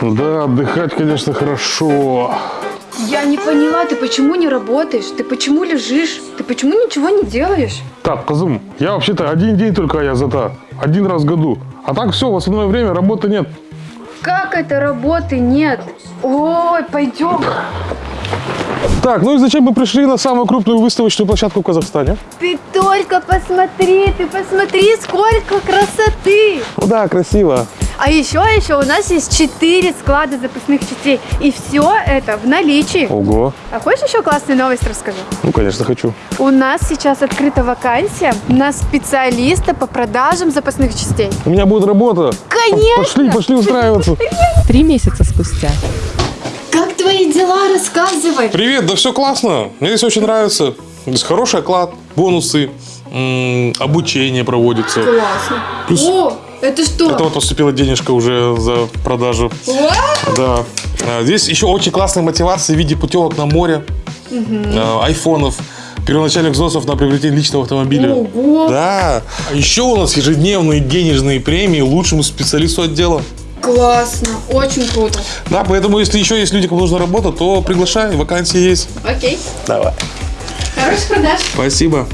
Да, отдыхать, конечно, хорошо. Я не поняла, ты почему не работаешь? Ты почему лежишь? Ты почему ничего не делаешь? Так, Казым, я вообще-то один день только я зата. Один раз в году. А так все, в остальное время работы нет. Как это работы нет? Ой, пойдем. Так, ну и зачем мы пришли на самую крупную выставочную площадку в Казахстане? Ты только посмотри, ты посмотри, сколько красоты. Ну да, красиво. А еще, еще у нас есть 4 склада запасных частей. И все это в наличии. Ого. А хочешь еще классную новость расскажу? Ну, конечно, хочу. У нас сейчас открыта вакансия на специалиста по продажам запасных частей. У меня будет работа. Конечно! Пошли, пошли устраиваться. Три месяца спустя. Как твои дела? Рассказывай. Привет, да все классно. Мне здесь очень нравится. Здесь хороший оклад, бонусы, обучение проводится. Классно. О, это что? Это вот поступила денежка уже за продажу. Да. А, Здесь еще очень классная мотивация в виде путевок на море, а, айфонов, первоначальных взносов на приобретение личного автомобиля. Ого. Да. А Еще у нас ежедневные денежные премии лучшему специалисту отдела. Классно. Очень круто. Да, поэтому если еще есть люди, кому нужна работа, то приглашай, вакансии есть. Окей. Давай. Хороших продаж. Спасибо.